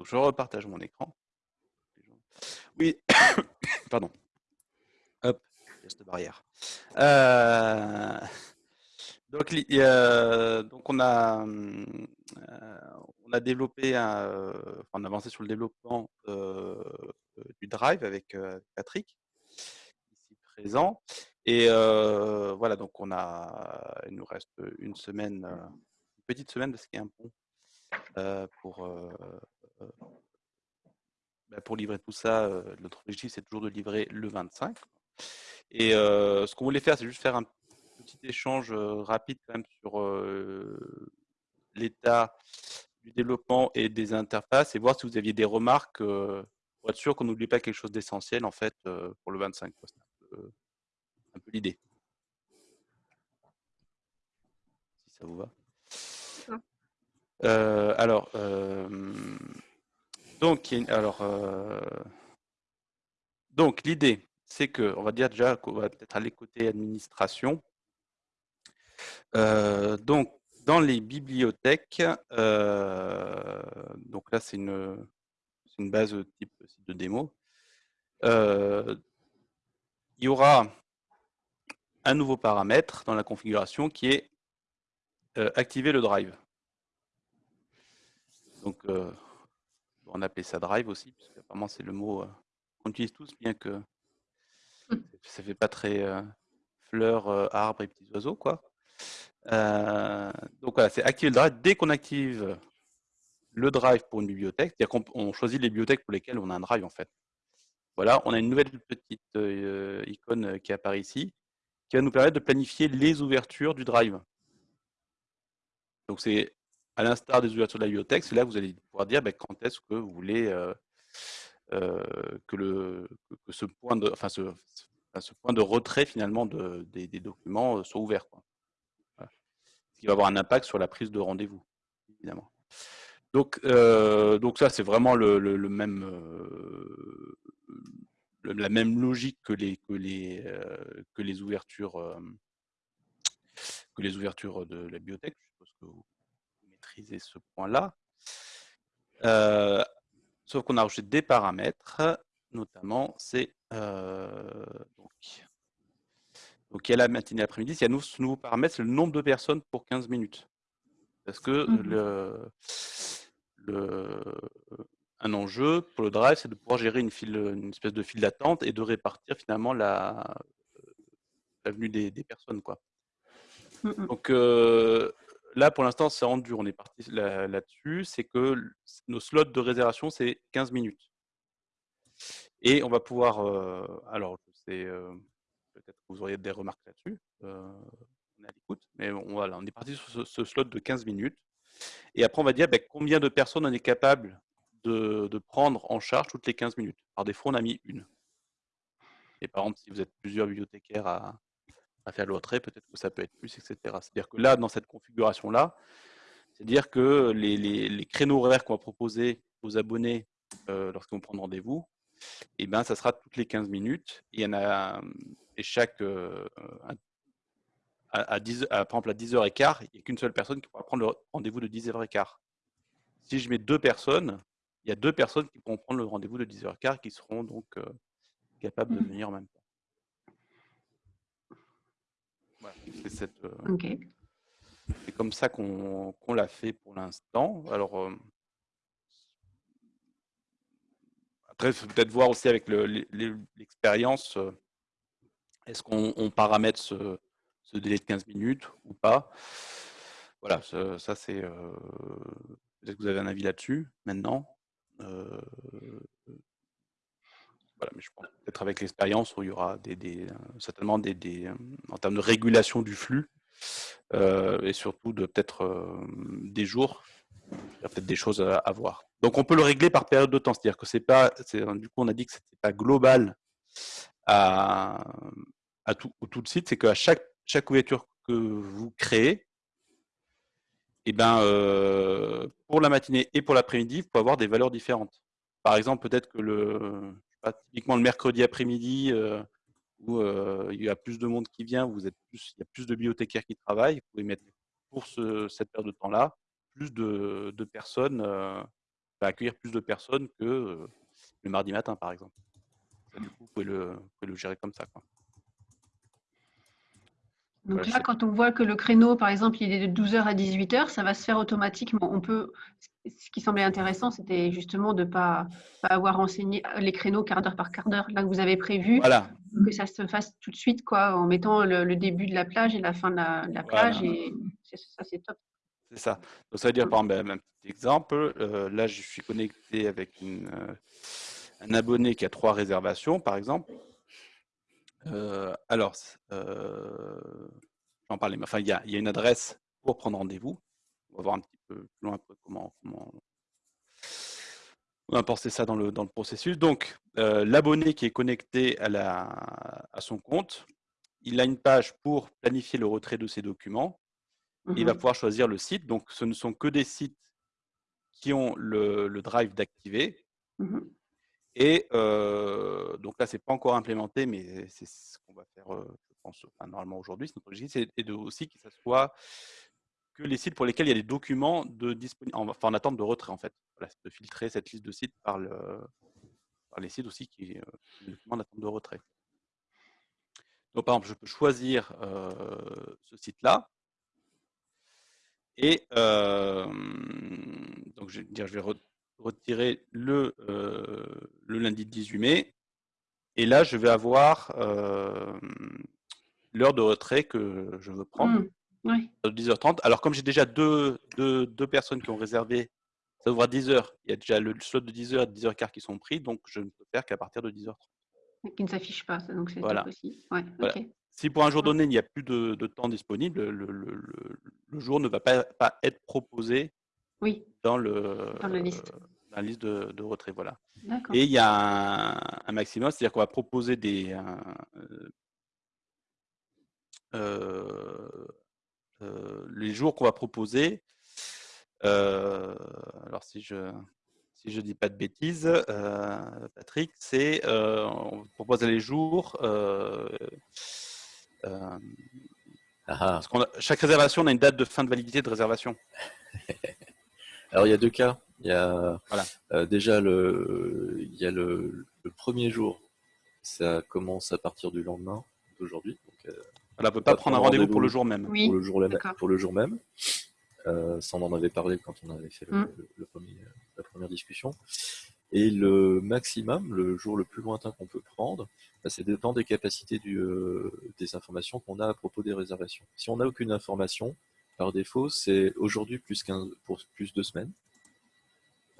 Donc, je repartage mon écran. Oui, pardon. Hop, geste barrière. Euh, donc, donc, on a, euh, on a développé, un, enfin, on a avancé sur le développement du Drive avec Patrick, ici présent. Et voilà, donc on a, il nous reste une semaine, une petite semaine parce qu'il y a un pont pour bah, pour livrer tout ça, notre objectif, c'est toujours de livrer le 25. Et ce qu'on voulait faire, c'est juste faire un petit échange rapide quand même sur l'état du développement et des interfaces et voir si vous aviez des remarques pour être sûr qu'on n'oublie pas quelque chose d'essentiel en fait pour le 25. C'est un peu, l'idée. Si ça vous va. alors, donc, alors, euh, donc l'idée, c'est que, on va dire déjà qu'on va peut-être aller côté administration. Euh, donc, dans les bibliothèques, euh, donc là, c'est une, base type de démo. il y aura un nouveau paramètre dans la configuration qui est activer le drive. Donc, on appelle ça drive aussi, parce qu'apparemment c'est le mot euh, qu'on utilise tous, bien que ça fait pas très euh, fleurs, euh, arbres et petits oiseaux, quoi. donc voilà, c'est activer le drive. Dès qu'on active le drive pour une bibliothèque, c'est-à-dire qu'on choisit les bibliothèques pour lesquelles on a un drive en fait. Voilà, on a une nouvelle petite icône qui apparaît ici, qui va nous permettre de planifier les ouvertures du drive. Donc c'est à l'instar des ouvertures de la bibliothèque, c'est là que vous allez pouvoir dire ben, quand est-ce que vous voulez euh, euh, que, le, ce, point de, enfin, ce, point de retrait finalement de, des, documents euh, soit ouvert. Quoi. Ce qui va avoir un impact sur la prise de rendez-vous, évidemment. Donc, donc ça, c'est vraiment le, le, même, la même logique que les, que les, que les ouvertures que les ouvertures de la bibliothèque. Que ce point-là. Euh, sauf qu'on a rajouté des paramètres, notamment c'est euh, donc, donc il y a la matinée après-midi, il y a ce nouveau paramètre, c'est le nombre de personnes pour 15 minutes. Parce que mmh le, le, un enjeu pour le drive, c'est de pouvoir gérer une, file, une espèce de file d'attente et de répartir finalement la, la venue des, des personnes. Quoi. Mmh donc, euh, là, pour l'instant, c'est rendu, on est parti là-dessus, c'est que nos slots de réservation, c'est 15 minutes. Et on va pouvoir, euh, alors, je sais, euh, peut-être que vous auriez des remarques là-dessus, euh, on est à l'écoute, mais on, voilà, on est parti sur ce, slot de 15 minutes. Et après, on va dire ben, combien de personnes on est capable de, de, prendre en charge toutes les 15 minutes? Par défaut, on a mis une. Et par exemple, si vous êtes plusieurs bibliothécaires à, à faire le retrait, peut-être que ça peut être plus, etc. C'est-à-dire que là, dans cette configuration-là, c'est-à-dire que les, les, créneaux horaires qu'on va proposer aux abonnés euh, lorsqu'ils vont prendre rendez-vous, eh ben, ça sera toutes les 15 minutes. Et, il y en a, et chaque, euh, à, 10, par exemple, à 10h15, il n'y a qu'une seule personne qui pourra prendre le rendez-vous de 10h15. Si je mets deux personnes, il y a deux personnes qui pourront prendre le rendez-vous de 10h15 qui seront donc euh, capables de mmh. venir en même temps. Euh, c'est comme ça qu'on l'a fait pour l'instant. Alors, euh, après, il faut peut-être voir aussi avec l'expérience, euh, est-ce qu'on paramètre ce, délai de 15 minutes ou pas. Voilà, ça, c'est... peut-être que vous avez un avis là-dessus maintenant mais je pense peut-être avec l'expérience où il y aura euh, certainement des, euh, en termes de régulation du flux euh, et surtout de peut-être des jours, il y a peut-être des choses à, voir. Donc on peut le régler par période de temps, c'est-à-dire que c'est pas, du coup on a dit que c'était pas global à, tout, tout le site, c'est qu'à chaque chaque ouverture que vous créez, et eh ben, pour la matinée et pour l'après-midi, vous pouvez avoir des valeurs différentes. Par exemple, peut-être que le, typiquement le mercredi après-midi, euh, où euh, il y a plus de monde qui vient, vous êtes plus, il y a plus de bibliothécaires qui travaillent, vous pouvez mettre pour ce, cette période de temps-là plus de, personnes euh, va accueillir plus de personnes que le mardi matin, par exemple. du coup, vous pouvez le, le gérer comme ça. Quoi. Donc là, quand on voit que le créneau, par exemple, il est de 12h à 18h, ça va se faire automatiquement. On peut, ce qui semblait intéressant, c'était justement de ne pas, avoir enseigné les créneaux quart d'heure par quart d'heure. Là, que vous avez prévu voilà. que ça se fasse tout de suite, quoi, en mettant le, début de la plage et la fin de la, plage. Et ça, c'est top. C'est ça. Donc, ça veut dire, par exemple, un petit exemple, euh, là, je suis connecté avec une, euh, un abonné qui a trois réservations, par exemple. Euh, alors, euh, j'en parlais, mais enfin, il y a, une adresse pour prendre rendez-vous. On va voir un petit peu plus loin comment, comment on va importer ça dans le, dans le processus. Donc, euh, l'abonné qui est connecté à, la, à son compte, il a une page pour planifier le retrait de ses documents. Il va mmh pouvoir choisir le site. Donc, ce ne sont que des sites qui ont le, drive d'activer. Mmh et donc là, ce n'est pas encore implémenté, mais c'est ce qu'on va faire, je pense, normalement aujourd'hui. C'est notre objectif, c'est aussi que ce soit que les sites pour lesquels il y a des documents de enfin, en attente de retrait, en fait. Voilà, de filtrer cette liste de sites par, le, par les sites aussi qui ont des documents d'attente de retrait. Donc, par exemple, je peux choisir ce site-là. Et donc, je vais, dire, je vais retirer le, euh, le lundi 18 mai. Et là, je vais avoir euh, l'heure de retrait que je veux prendre, mmh, de 10h30. Alors, comme j'ai déjà deux, deux, deux, personnes qui ont réservé, ça ouvre à 10h. Il y a déjà le slot de 10h et 10h15 qui sont pris, donc je ne peux faire qu'à partir de 10h30. Qui ne s'affiche pas, donc c'est voilà. aussi. Ouais, Si pour un jour donné, il n'y a plus de, de temps disponible, le, le, le, jour ne va pas, pas être proposé oui. dans, le, dans la liste la liste de, retrait. Voilà. Et il y a un, maximum, c'est-à-dire qu'on va proposer des. Euh, euh, euh, les jours qu'on va proposer. alors, si je si je dis pas de bêtises, Patrick, c'est on propose les jours. Ah ah. chaque réservation, on a une date de fin de validité de réservation. Alors il y a deux cas. Il y a euh, déjà le, il y a le, premier jour, ça commence à partir du lendemain d'aujourd'hui. Euh, on ne peut pas prendre un rendez-vous pour le jour même. Oui, pour, le jour, pour le jour même. Euh, ça, on en avait parlé quand on avait fait le, mm. premier, la première discussion. Et le maximum, le jour le plus lointain qu'on peut prendre, bah, c'est dépend des capacités du, euh, des informations qu'on a à propos des réservations. Si on n'a aucune information, par défaut, c'est aujourd'hui plus, pour plus de semaines.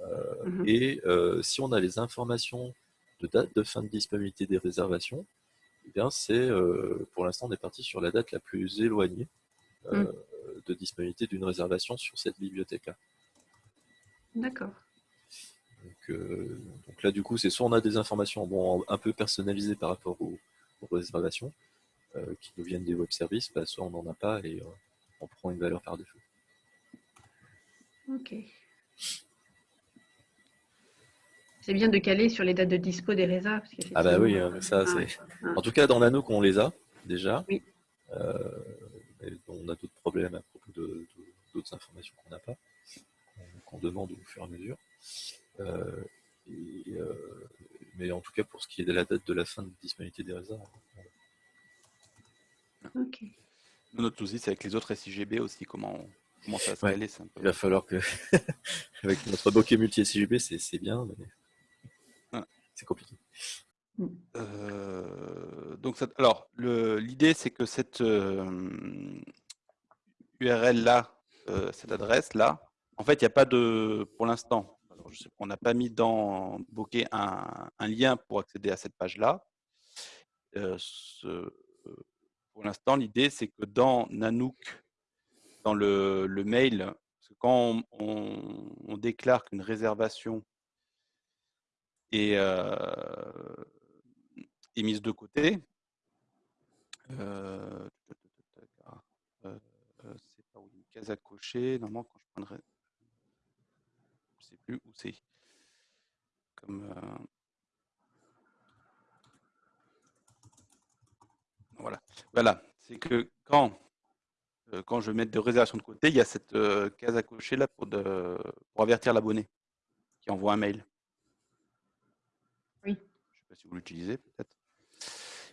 Euh, mhm. Et euh, si on a les informations de date de fin de disponibilité des réservations, eh bien c'est euh, pour l'instant on est parti sur la date la plus éloignée mhm. de disponibilité d'une réservation sur cette bibliothèque-là. D'accord. Donc, là, du coup, c'est soit on a des informations bon, un peu personnalisées par rapport aux, réservations qui nous viennent des web services, bah, soit on n'en a pas et on prend une valeur par défaut. Ok. C'est bien de caler sur les dates de dispo des résas. ah bah oui, euh, ça c'est. En tout cas, dans l'anneau qu'on les a déjà. Oui. Euh, on a d'autres problèmes à propos d'autres informations qu'on n'a pas, qu'on demande au fur et à mesure. Euh, mais en tout cas, pour ce qui est de la date de la fin de disponibilité des résas. Ok. C'est avec les autres SIGB aussi, comment, comment ça va se caler. Il va falloir que, avec notre bokeh multi-SIGB, c'est bien, mais c'est compliqué. Euh, donc, alors, l'idée, c'est que cette URL euh, euh, cette adresse là, en fait, il n'y a pas de, pour l'instant, on n'a pas mis dans Bokeh un, lien pour accéder à cette page là. Pour l'instant, l'idée, c'est que dans Nanook, dans le, mail, quand on déclare qu'une réservation et est mise de côté. Euh, c'est pas une case à cocher. Normalement, quand je prendrai, je sais plus où c'est. Comme voilà, voilà. C'est que quand quand je mets de réservation de côté, il y a cette case à cocher là pour, de, pour avertir l'abonné. qui envoie un mail. Oui. Je ne sais pas si vous l'utilisez peut-être.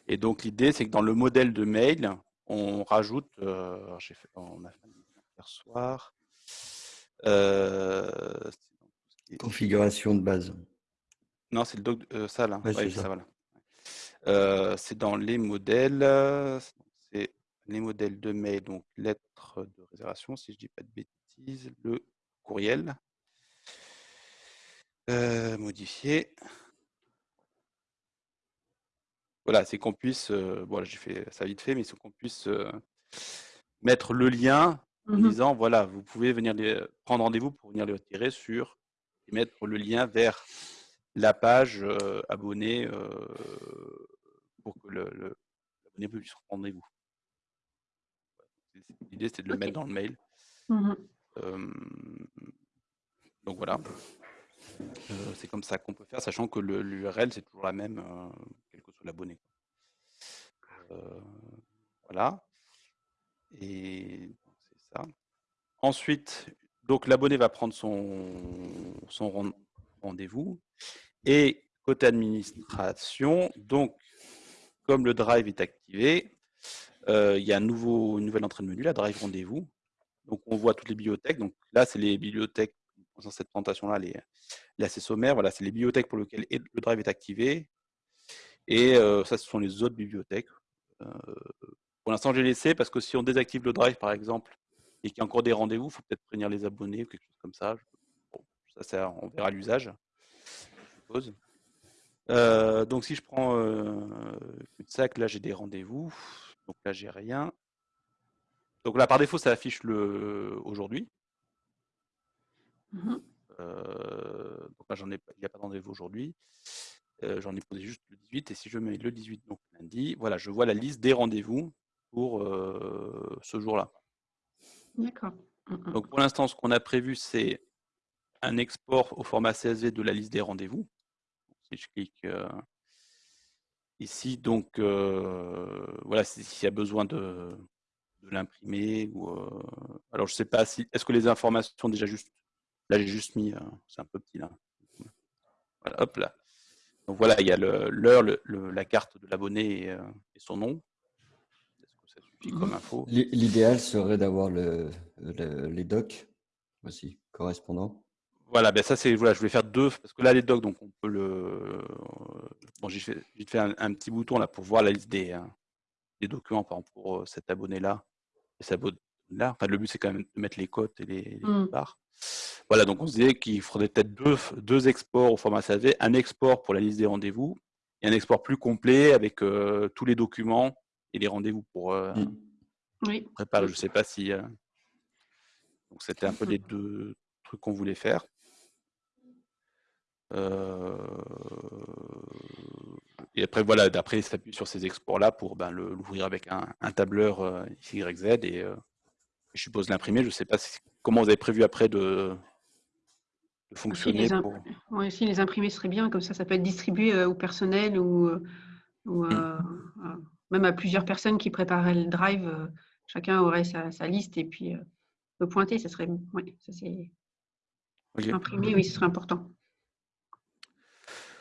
Et donc l'idée, c'est que dans le modèle de mail, on rajoute, euh, j'ai fait, on a fait hier soir, euh, configuration de base. Non, c'est le doc, euh, ça là. Ouais, c'est ça. voilà. Euh, c'est dans les modèles, c'est les modèles de mail, donc lettre de réservation, si je dis pas de bêtises, le courriel. Euh, modifier. Voilà, c'est qu'on puisse, voilà, j'ai fait ça vite fait, mais c'est qu'on puisse mettre le lien en Mhm. disant, voilà, vous pouvez venir les, prendre rendez-vous pour venir les retirer sur et mettre le lien vers la page euh, abonné euh, pour que le, le- l'abonné puisse prendre rendez-vous. L'idée, c'était de le mettre dans le mail. Mhm. Euh, donc voilà. Euh, c'est comme ça qu'on peut faire, sachant que le- l'URL, c'est toujours la même, euh, quel que soit l'abonné. Voilà. Et c'est ça. Ensuite, donc l'abonné va prendre son, son ren- rendez-vous. Et côté administration, donc comme le drive est activé, euh, il y a une nouvelle entrée de menu, la drive rendez-vous. Donc on voit toutes les bibliothèques. Donc là, c'est les bibliothèques, dans cette présentation-là, les, les assez sommaires. Voilà, c'est les bibliothèques pour lesquelles est- le drive est activé. Et euh, ça, ce sont les autres bibliothèques. Euh, pour l'instant, j'ai laissé parce que si on désactive le drive, par exemple, et qu'il y a encore des rendez-vous, il faut peut-être prévenir les abonnés ou quelque chose comme ça. Ça, ça, on verra l'usage, je suppose. Euh, donc, si je prends euh, sac, là, j'ai des rendez-vous. Donc là, j'ai rien. Donc là, par défaut, ça affiche le aujourd'hui. Mhm. Euh, donc là, j'en ai, il n'y a pas de rendez-vous aujourd'hui. Euh, j'en ai posé juste le 18. Et si je mets le 18, donc lundi, voilà, je vois la liste des rendez-vous pour ce jour-là. D'accord. Mhm. Donc pour l'instant, ce qu'on a prévu, c'est un export au format CSV de la liste des rendez-vous. Si je clique euh, ici, donc euh, voilà, si- s'il y a besoin de, de l'imprimer ou euh, alors je sais pas si est-ce que les informations sont déjà juste là j'ai juste mis c'est un peu petit là. Voilà, hop là. Donc voilà, il y a l'heure, la carte de l'abonné et, et son nom. Est-ce que ça suffit comme info? L'i- L'idéal serait d'avoir le, le- les docs aussi correspondants. Voilà, ben ça c'est voilà, je voulais faire deux parce que là les docs donc on peut le bon j'ai fait j'ai fait un, un petit bouton là pour voir la liste des, euh, des documents par exemple pour euh, cet abonné là et cet abonné là. Enfin le but c'est quand même de mettre les cotes et les, les Mm. barres. Voilà donc on se disait qu'il faudrait peut-être deux deux exports au format SAV, un export pour la liste des rendez-vous et un export plus complet avec euh, tous les documents et les rendez-vous pour euh, Mm. Oui. préparer. Je sais pas si euh, donc c'était un peu les deux trucs qu'on voulait faire. Euh, Et après, voilà, d'après, il s'appuie sur ces exports-là pour ben, le- l'ouvrir avec un, un tableur euh, XYZ et euh, je suppose l'imprimer. Je ne sais pas si- comment vous avez prévu après de, de Si fonctionner. les, imp- pour- ouais, si les imprimer serait bien, comme ça, ça peut être distribué au personnel ou, ou, Mm. euh, même à plusieurs personnes qui prépareraient le drive. chacun aurait sa, sa liste et puis euh, peut pointer. Ça serait, ouais, ça c'est Ok. imprimé, oui, ce serait important.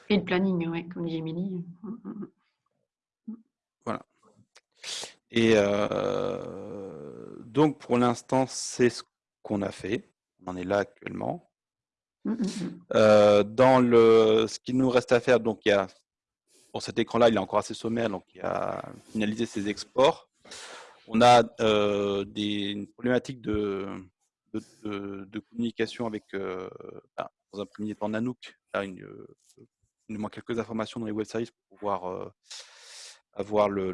Et le planning, ouais, comme dit Émilie. Mm. Et euh, donc, pour l'instant, c'est ce qu'on a fait. On en est là actuellement. Euh, dans le, ce qu'il nous reste à faire, donc il y a, pour cet écran-là, il est encore assez sommaire, donc il y a finalisé ses exports. On a euh, des une problématique de, de, de- communication avec, ben, dans un premier temps, Nanook. Là, une, il nous manque quelques informations dans les web services pour pouvoir euh, avoir le,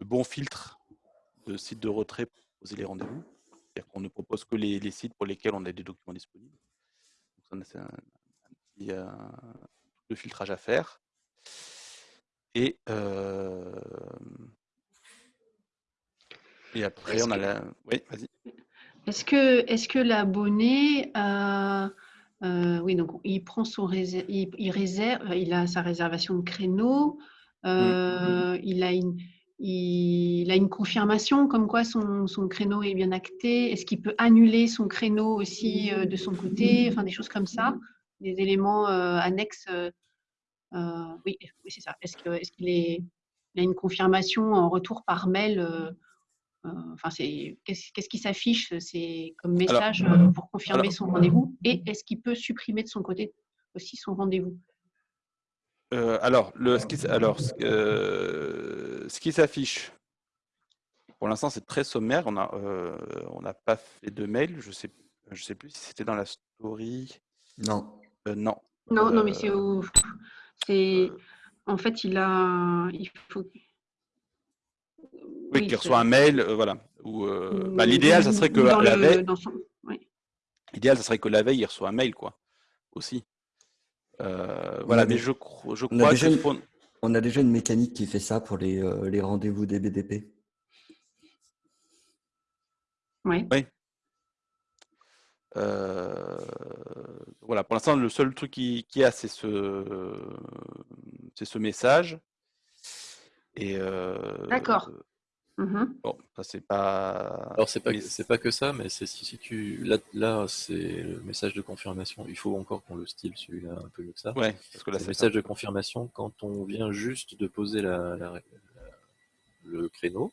bon filtre de sites de retrait pour poser les rendez-vous. C'est-à-dire qu'on ne propose que les, les sites pour lesquels on a des documents disponibles. Donc, ça, c'est un, un petit euh, de filtrage à faire. Et, euh, et après, on a que- la. Oui, vas-y. Est-ce que, l'abonné, euh, euh, oui, donc il prend son il, il réserve, il a sa réservation de créneau, euh, il a une, il a une confirmation comme quoi son, son créneau est bien acté Est-ce qu'il peut annuler son créneau aussi de son côté? Enfin, des choses comme ça, des éléments annexes. oui, oui c'est ça. Est-ce qu'il est, est, a une confirmation en retour par mail Enfin, c'est qu'est-ce qui s'affiche C'est comme message pour confirmer son rendez-vous. Et est-ce qu'il peut supprimer de son côté aussi son rendez-vous? Euh, alors, le, ce qui, alors, euh, ce qui s'affiche, pour l'instant, c'est très sommaire. On n'a euh, pas fait de mail. Je sais, je sais plus si c'était dans la story. Non. non. Non, non, mais c'est C'est en fait, il a, il faut. Oui, qu'il reçoit un mail, voilà. Bah, l'idéal, ça serait que la, veille. L'idéal, ça serait que la veille, il reçoit un mail, quoi, aussi. Euh, voilà, mais je, je crois on a, une, on a déjà une mécanique qui fait ça pour les, euh, les rendez-vous des BDP. Oui. oui. Euh, voilà, pour l'instant, le seul truc qui, qui a, c'est ce, c'est ce message. Et D'accord. Mmh bon, ça c'est pas. Alors c'est pas c'est pas que ça, mais c'est si, tu là, là c'est le message de confirmation. Il faut encore qu'on le style celui-là un peu mieux que ça. Ouais, parce que là c'est le message de confirmation quand on vient juste de poser la, le créneau.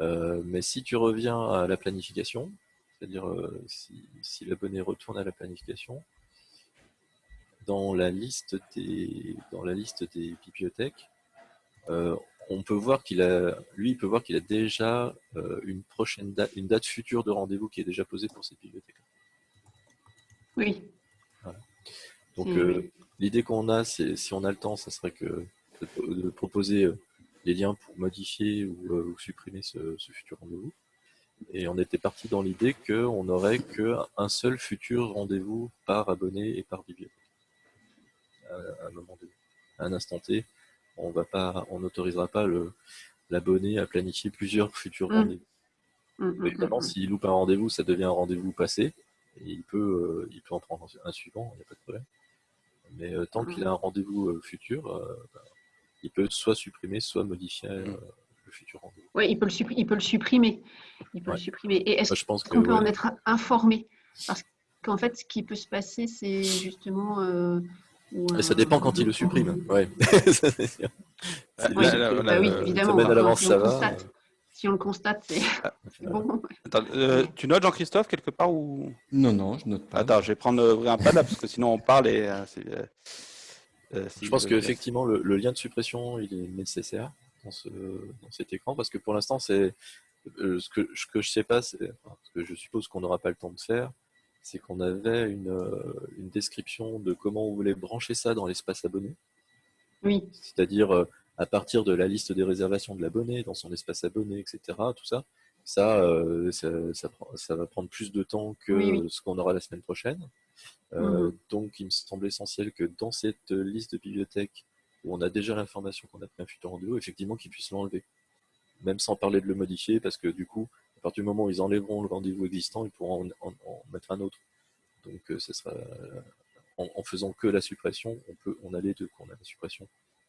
Euh, mais si tu reviens à la planification, c'est-à-dire euh, si, si l'abonné retourne à la planification, dans la liste des dans la liste des bibliothèques, euh, on peut voir qu'il a, lui, il peut voir qu'il a déjà euh, une prochaine date, une date future de rendez-vous qui est déjà posée pour cette bibliothèque. Oui. Donc euh, l'idée qu'on a, c'est si on a le temps, ça serait que de, proposer euh, les liens pour modifier ou, supprimer ce, futur rendez-vous. Et on était parti dans l'idée qu'on n'aurait qu'un seul futur rendez-vous par abonné et par bibliothèque à, un moment donné, à un instant T on va pas, on n'autorisera pas l'abonné à planifier plusieurs futurs mmh. rendez-vous. Mmh, mmh, évidemment, s'il loupe un rendez-vous, ça devient un rendez-vous passé, et il peut, euh, il peut en prendre un suivant, il n'y a pas de problème. Mais euh, tant qu'il a un rendez-vous euh, futur, bah, il peut soit supprimer, soit modifier le futur rendez-vous. Oui, il peut le, il peut le supprimer. Il peut le supprimer. Et est-ce qu'on peut en être informé? Parce qu'en fait, ce qui peut se passer, c'est justement ça dépend quand il le supprime. Ouais. Bah oui, évidemment. à l'avance, ça va. Si on le constate, c'est ah, bon. Euh, tu notes Jean-Christophe quelque part ou? Non, non, je note pas. Attends, je vais prendre euh, un pad là parce que sinon on parle et. Euh, je pense qu'effectivement le, le, lien de suppression il est nécessaire dans, ce, dans cet écran parce que pour l'instant c'est ce que ce que je sais pas, c'est ce que je suppose qu'on n'aura pas le temps de faire, c'est qu'on avait une, euh, une, description de comment on voulait brancher ça dans l'espace abonné. Oui. C'est-à-dire euh, à partir de la liste des réservations de l'abonné, dans son espace abonné, etc. Tout ça. Ça, euh, ça, ça, va prendre plus de temps que ce qu'on aura la semaine prochaine. Mhm. Donc, il me semble essentiel que dans cette liste de bibliothèques où on a déjà l'information qu'on a pris un futur rendez-vous, effectivement, qu'ils puissent l'enlever. Même sans parler de le modifier, parce que du coup, partir du moment où ils enlèveront le rendez-vous existant, ils pourront en, mettre un autre. Donc, euh, ce sera, en, faisant que la suppression, on peut, on a les deux, qu'on a la suppression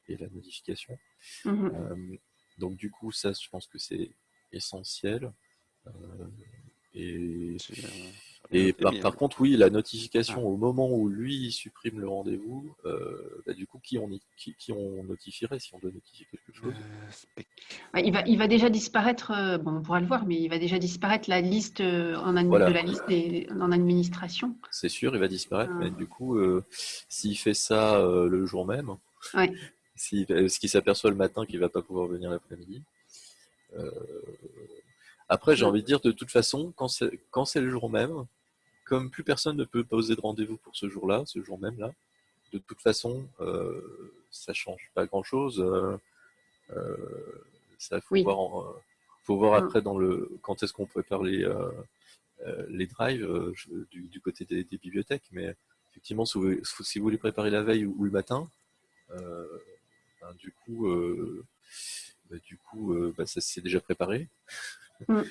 et la modification. Mhm. Euh, donc, du coup, ça, je pense que c'est essentiel. Et et par, contre, oui, la notification ah. au moment où lui supprime le rendez-vous, euh, bah, du coup, qui on, qui, on, notifierait si on doit notifier quelque chose? euh, bah, il, va, il va déjà disparaître, euh, bon, on pourra le voir, mais il va déjà disparaître la liste en de la liste en administration. C'est sûr, il va disparaître, mais ah. du coup, s'il fait ça le jour même, ouais. si, ce qu'il s'aperçoit le matin qu'il ne va pas pouvoir venir l'après-midi, après, j'ai envie de dire, de toute façon, quand c'est le jour même, comme plus personne ne peut poser de rendez-vous pour ce jour-là, ce jour même là, de toute façon, euh, ça change pas grand-chose. Euh, euh ça faut voir, euh, faut voir mm. après dans le quand est-ce qu'on prépare les euh, les drives du, côté des, bibliothèques. Mais effectivement, si vous, si vous les préparez la veille ou, le matin, ben, du coup, ben, du coup, ben, ça s'est déjà préparé. Mm.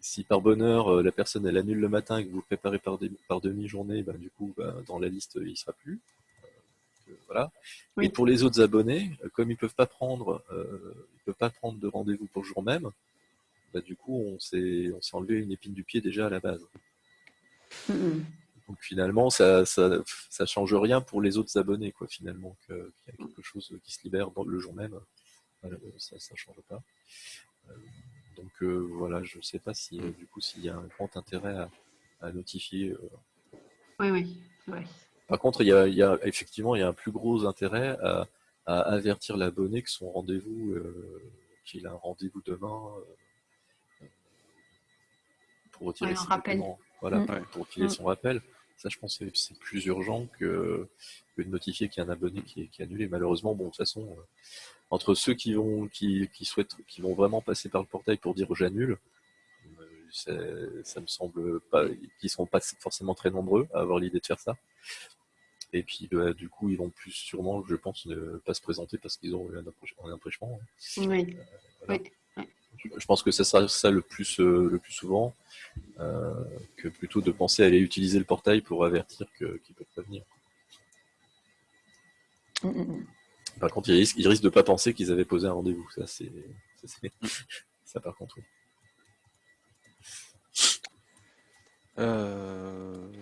si par bonheur euh, la personne elle annule le matin et que vous préparez par, par demi-journée, ben, du coup ben, dans la liste il sera plus. Euh, voilà. Et pour les autres abonnés, comme ils peuvent pas prendre, ils peuvent pas prendre de rendez-vous pour le jour même, bah, du coup, on s'est enlevé une épine du pied déjà à la base. Donc finalement, ça, ça, change rien pour les autres abonnés, quoi, finalement, qu'il y a quelque chose qui se libère dans le jour même, ça ne change pas. Euh, donc euh, voilà, je ne sais pas si du coup s'il y a un grand intérêt à, notifier. Euh. Oui, oui. Par contre, il y, a, effectivement il y a un plus gros intérêt à, avertir l'abonné que son rendez-vous, qu'il a un rendez-vous demain pour retirer son rappel. Voilà, mm. pour qu'il ait mm. son rappel. Ça, je pense que c'est plus urgent que, de notifier qu'il y a un abonné qui est, qui annulé. Malheureusement, bon, de toute façon, entre ceux qui vont, qui, souhaitent, qui vont vraiment passer par le portail pour dire j'annule, euh, ça me semble pas, qu'ils seront pas forcément très nombreux à avoir l'idée de faire ça. Et puis, bah, du coup, ils vont plus sûrement, je pense, ne pas se présenter parce qu'ils ont eu un empêchement. Oui. Euh, je pense que ça sera ça le plus, euh, le plus souvent, que plutôt de penser à aller utiliser le portail pour avertir qu'ils ne peuvent pas venir. Mm, mm, mm. Par contre, ils risquent, de ne pas penser qu'ils avaient posé un rendez-vous. Ça, c'est. Ça, par contre, oui. Euh,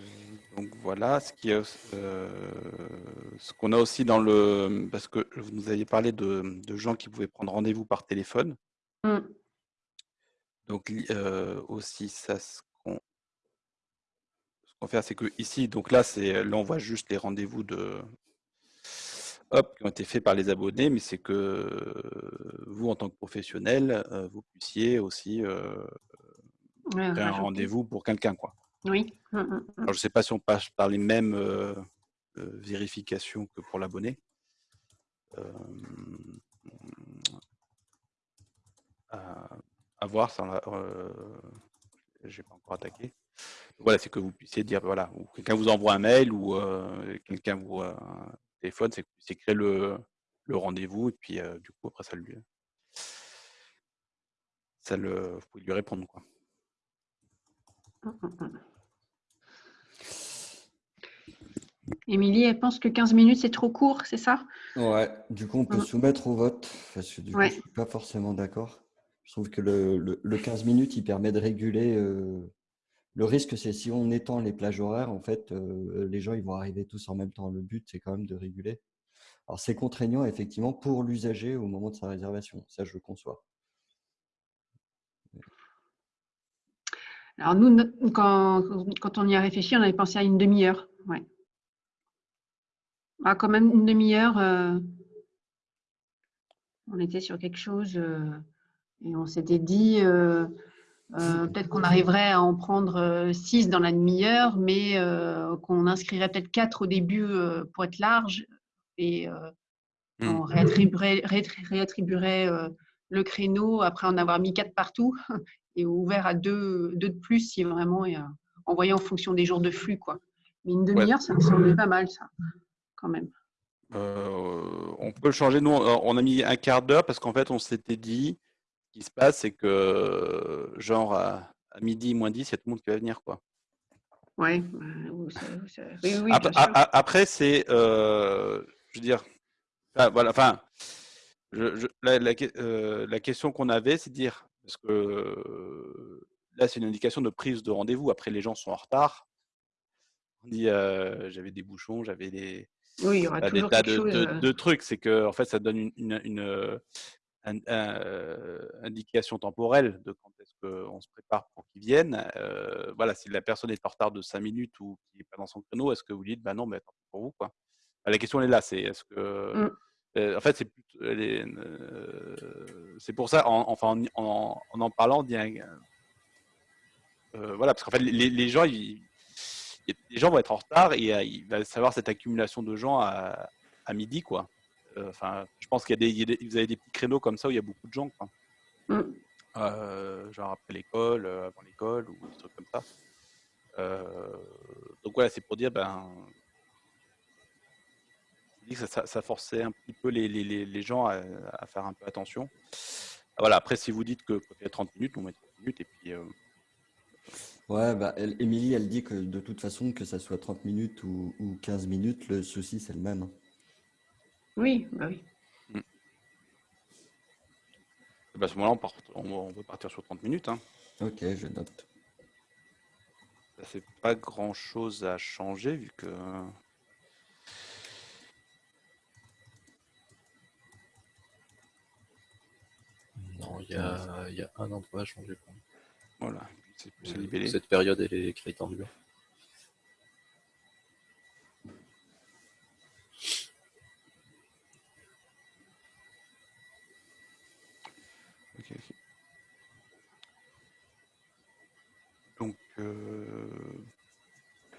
donc voilà, ce qui euh, ce qu'on a aussi dans le, parce que vous nous aviez parlé de, gens qui pouvaient prendre rendez-vous par téléphone. Mm. Donc euh, aussi ça, ce qu'on fait, c'est que ici, donc là, c'est là on voit juste les rendez-vous de hop, qui ont été faits par les abonnés, mais c'est que euh, vous, en tant que professionnel, euh, vous puissiez aussi euh, faire un rendez-vous pour quelqu'un. quoi. Oui. Mmh, mmh, mmh. Alors, je ne sais pas si on passe par les mêmes vérifications que pour l'abonné. À, voir, ça, j'ai pas encore attaqué. voilà, c'est que vous puissiez dire, voilà, ou quelqu'un vous envoie un mail ou quelqu'un vous téléphone, c'est que créer le, le rendez-vous et puis du coup après ça lui ça le vous pouvez lui répondre quoi. Mmh, mmh, mmh. Émilie, elle pense que 15 minutes, c'est trop court, c'est ça? Ouais, du coup, on peut soumettre au vote, parce que du coup, je ne suis pas forcément d'accord. Je trouve que le, le, 15 minutes, il permet de réguler le risque, c'est si on étend les plages horaires, en fait, euh, les gens ils vont arriver tous en même temps. Le but, c'est quand même de réguler. Alors, c'est contraignant, effectivement, pour l'usager au moment de sa réservation. Ça, je le conçois. Alors, nous, quand, on y a réfléchi, on avait pensé à une demi-heure. Ah, quand même, une demi-heure, euh, on était sur quelque chose euh, et on s'était dit euh, peut-être qu'on arriverait à en prendre 6 euh, dans la demi-heure, mais euh, qu'on inscrirait peut-être 4 au début pour être large et mmh. on réattribuerait, le créneau après en avoir mis 4 partout et ouvert à 2, de plus si vraiment et, envoyé en fonction des jours de flux. Quoi. Mais une demi-heure, ça me semble pas mal, ça, quand même. on peut le changer. Nous, on a mis un quart d'heure parce qu'en fait, on s'était dit qui se passe, c'est que, genre, à, midi, moins 10, il y a tout le monde qui va venir, quoi. Ouais, oui, oui, après, c'est, euh, je veux dire, voilà, enfin, je, la, euh, la, question qu'on avait, c'est de dire, parce que là, c'est une indication de prise de rendez-vous. Après, les gens sont en retard. On dit, euh, j'avais des bouchons, j'avais des, oui, il y aura des tas de, de, trucs. C'est que, en fait, ça donne une, une, une, euh, indication temporelle de quand est-ce qu'on se prépare pour qu'ils viennent. Euh, voilà, si la personne est en retard de 5 minutes ou qui n'est pas dans son créneau, est-ce que vous dites, bah non, mais attends pour vous, quoi? Bah, la question elle est là, c'est est-ce que. Mmh. Euh, en fait, c'est c'est pour ça, en, enfin, en, en, parlant, voilà, parce qu'en fait, les, les gens, ils, les gens vont être en retard et il va y avoir cette accumulation de gens à, à midi, quoi. Euh, enfin, je pense qu'il y, a des, vous avez des petits créneaux comme ça où il y a beaucoup de gens, quoi. Mm. Euh, genre après l'école, euh, avant l'école ou des trucs comme ça. donc voilà, c'est pour dire, ben, ça, ça, forçait un petit peu les, les, les gens à, à, faire un peu attention. Voilà, après, si vous dites que quand il y a 30 minutes, on met 30 minutes et puis. Ouais, bah, Émilie, elle, elle dit que de toute façon, que ça soit 30 minutes ou, ou 15 minutes, le souci, c'est le même. Oui, bah oui. Mm. Bah, à ce moment-là, on, on, peut partir sur 30 minutes. Hein. Ok, je note. Ça fait pas grand-chose à changer vu que... Non, il y a, y a, un endroit à changer. Voilà, c'est libellé. Cette période, elle est écrite en bleu. Donc, euh,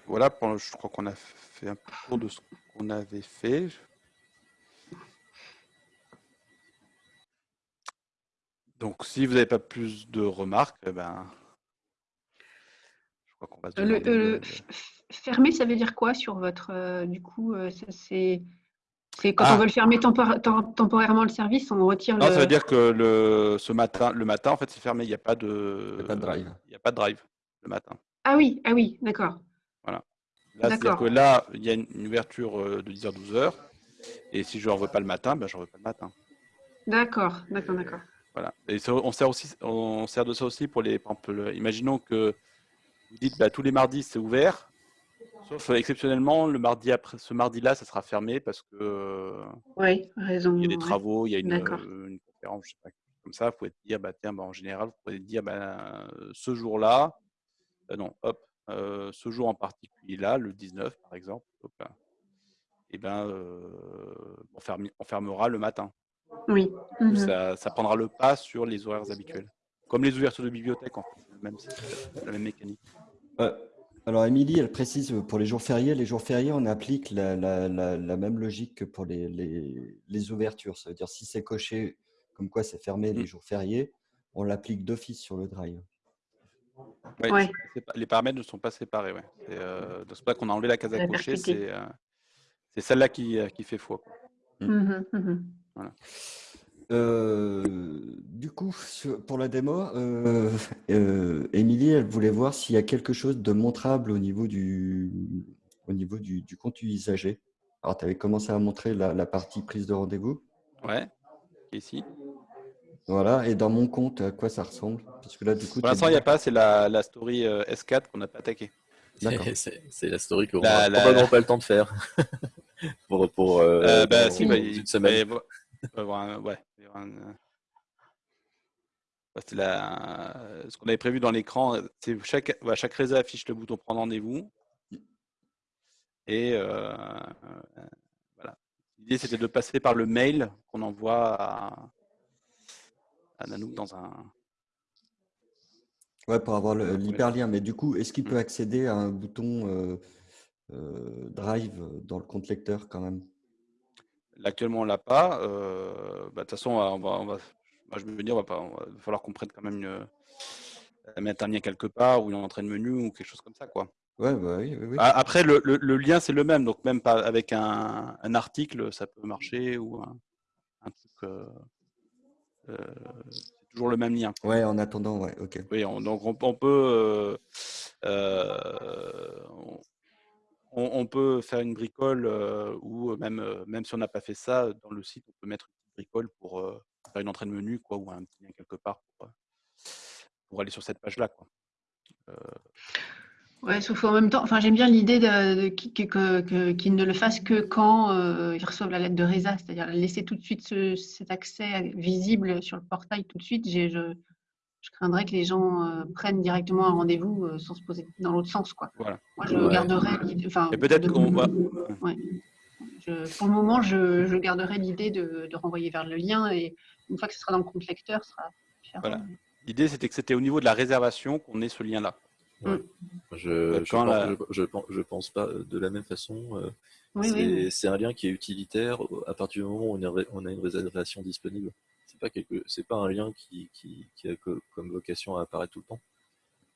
voilà, je crois qu'on a fait un peu de ce qu'on avait fait. Donc, si vous n'avez pas plus de remarques, eh ben, je crois qu'on va se le, Fermer, ça veut dire quoi sur votre... Euh, du coup, euh, c'est... quand on ah. veut le fermer temporairement le service, on retire non, ça veut dire que le, ce matin, le matin, en fait, c'est fermé. Il n'y a pas de... pas de drive. Il n'y a pas de drive le matin. Ah oui, ah oui, d'accord. Voilà. Là, c'est-à-dire que là, il y a une, ouverture euh, de 10h, 12h. Et si je ne revois pas le matin, ben, je ne revois pas le matin. D'accord, d'accord, d'accord. Voilà. Et on sert aussi, on sert de ça aussi pour les. imaginons que vous dites bah, tous les mardis c'est ouvert, sauf euh, exceptionnellement le mardi après, ce mardi-là, ça sera fermé parce que. Oui, raison. Il y a des travaux, il y a une, euh, conférence, je sais pas, comme ça. Vous pouvez dire, bah tiens, bah, en général, vous pouvez dire, bah, ce jour-là, euh, non, hop, ce jour en particulier là, le 19 par exemple, et eh ben, on fermera le matin. Oui. Mhm. ça, prendra le pas sur les horaires habituels. Comme les ouvertures de bibliothèque, en fait, même, la même mécanique. alors, Émilie, elle précise pour les jours fériés, les jours fériés, on applique la, même logique que pour les, les, ouvertures. Ça veut dire si c'est coché comme quoi c'est fermé les mm. jours fériés, on l'applique d'office sur le drive. Les paramètres ne sont pas séparés. Ouais. C'est euh, pas qu'on a enlevé la case à cocher, euh, c'est celle-là qui, euh, qui, fait foi. Mm. Mhm, mhm. Voilà. Euh, du coup, pour la démo, euh, euh, Émilie, elle voulait voir s'il y a quelque chose de montrable au niveau du, au niveau du, du compte usager. Alors, tu avais commencé à montrer la, partie prise de rendez-vous. Ouais, ici. Voilà, et dans mon compte, à quoi ça ressemble? Parce que là, du coup, Pour l'instant, il n'y a pas, c'est la, la, story S4 qu'on n'a pas attaqué. C'est la story qu'on n'a probablement pas le temps de faire. pour pour bah, si, bah, une semaine ouais. La... ce qu'on avait prévu dans l'écran. C'est chaque, chaque réseau affiche le bouton prendre rendez-vous. Et euh, voilà. L'idée c'était de passer par le mail qu'on envoie à, à Nanook dans un. Ouais, pour avoir l'hyperlien. Mais du coup, est-ce qu'il peut mmh. accéder à un bouton euh, euh, Drive dans le compte lecteur quand même? Actuellement, on l'a pas. Euh, bah, de toute façon, on va, on va, je me dire, on va, pas, va falloir qu'on prenne quand même une, mettre un lien quelque part ou une entrée de menu ou quelque chose comme ça, quoi. Ouais, bah oui, oui, Après, le, le, lien, c'est le même. Donc, même pas avec un, un article, ça peut marcher ou un, un truc. Euh, euh, c'est toujours le même lien. Ouais, en attendant, ouais, ok. Oui, donc on, on peut. On, on, peut faire une bricole euh, ou même, euh, même si on n'a pas fait ça, dans le site, on peut mettre une petite bricole pour euh, faire une entrée de menu quoi, ou un petit lien quelque part pour, aller sur cette page-là. Ouais, sauf en même temps, enfin, j'aime bien l'idée de, qu'ils ne le fassent que quand ils reçoivent la lettre de Reza, c'est-à-dire laisser tout de suite cet accès visible sur le portail tout de suite. Je, je craindrais que les gens euh, prennent directement un rendez-vous euh, sans se poser dans l'autre sens. Quoi. Voilà. Moi, je garderai Enfin, peut-être qu'on va. pour le moment, je, je garderai l'idée de, de, renvoyer vers le lien et une fois que ce sera dans le compte lecteur, ce sera Voilà. L'idée, c'était que c'était au niveau de la réservation qu'on ait ce lien-là. Mm. Je, je, pense, je, je, pense, pas de la même façon. Euh, c'est un lien qui est utilitaire à partir du moment où on a une réservation disponible pas c'est pas un lien qui, qui, a comme vocation à apparaître tout le temps.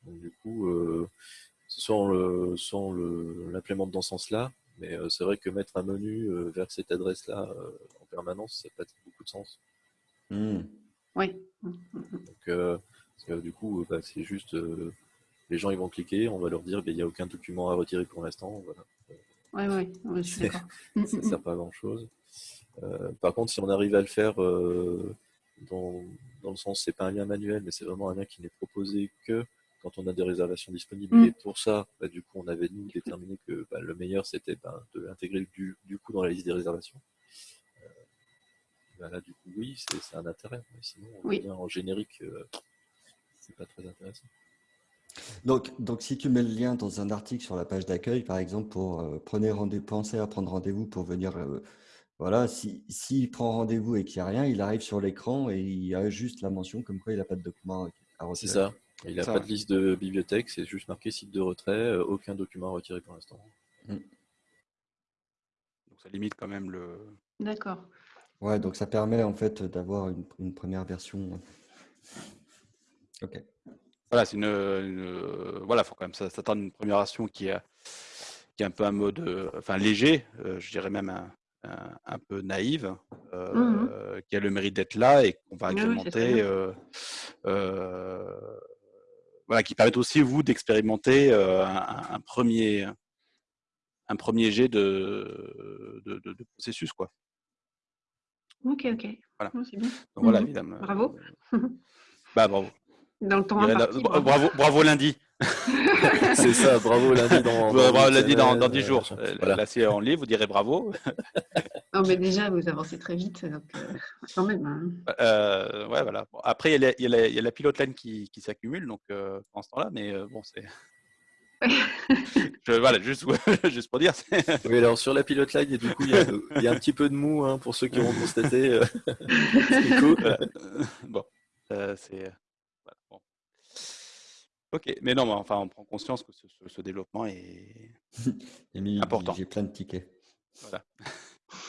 Donc, du coup, euh, soit on l'implémente dans ce sens-là, mais euh, c'est vrai que mettre un menu euh, vers cette adresse-là euh, en permanence, ça n'a pas beaucoup de sens. Hmm. Oui. Donc, du coup, bah, c'est juste les gens ils vont cliquer, on va leur dire qu'il n'y a aucun document à retirer pour l'instant. Voilà. Oui, oui, ouais, je suis d'accord. ça ne sert pas à grand-chose. Euh, par contre, si on arrive à le faire euh, dans, dans, le sens, c'est pas un lien manuel, mais c'est vraiment un lien qui n'est proposé que quand on a des réservations disponibles. Et pour ça, bah, du coup, on avait nous déterminé que bah, le meilleur, c'était bah, de l'intégrer du, du, coup dans la liste des réservations. Euh, bah, là, du coup, oui, c'est un intérêt. Mais sinon, oui. en générique, c'est pas très intéressant. Donc, donc, si tu mets le lien dans un article sur la page d'accueil, par exemple, pour euh, prenez rendez pensez à prendre rendez-vous pour venir. Euh, voilà, s'il si, prend rendez-vous et qu'il n'y a rien, il arrive sur l'écran et il y a juste la mention comme quoi il n'a pas de document à retirer. C'est ça. Il n'a pas de liste de bibliothèque, c'est juste marqué site de retrait, euh, aucun document à retirer pour l'instant. Mm. Donc ça limite quand même le. D'accord. Ouais, donc ça permet en fait d'avoir une, une, première version. Ok. Voilà, c'est une, voilà, faut quand même s'attendre à une première version qui est, qui est un peu un mode, euh, enfin léger, euh, je dirais même un, un, peu naïve, euh, mmh qui a le mérite d'être là et qu'on va agrémenter, voilà, qui permet aussi vous d'expérimenter un, premier, un premier jet de, de, de, processus, quoi. Ok, ok. Voilà. Oh, bien. Donc, voilà, mmh évidemment. Bravo. bah bravo. Dans le temps bravo, bravo lundi. c'est ça, bravo lundi dans, bravo, lundi dans, dans 10 jours. Euh, voilà. Là, c'est en ligne, vous direz bravo. non, mais déjà, vous avancez très vite, donc euh, quand même. Hein. Euh, ouais, voilà. Bon, après, il y, y, y, a la pilote line qui, qui s'accumule, donc euh, en ce temps-là, mais bon, c'est. Je, voilà, juste, juste pour dire. oui, alors sur la pilote line, et du coup, il y, a, il y, a un petit peu de mou hein, pour ceux qui vont constaté. c'est cool. Bon, c'est. Ok, mais non, mais enfin, on prend conscience que ce, ce, développement est important. J'ai plein de tickets. Voilà.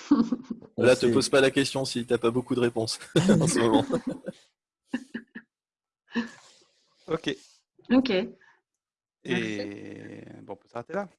Là, te pose pas la question si tu n'as pas beaucoup de réponses en ce moment. ok. Ok. Et bon, on peut s'arrêter là.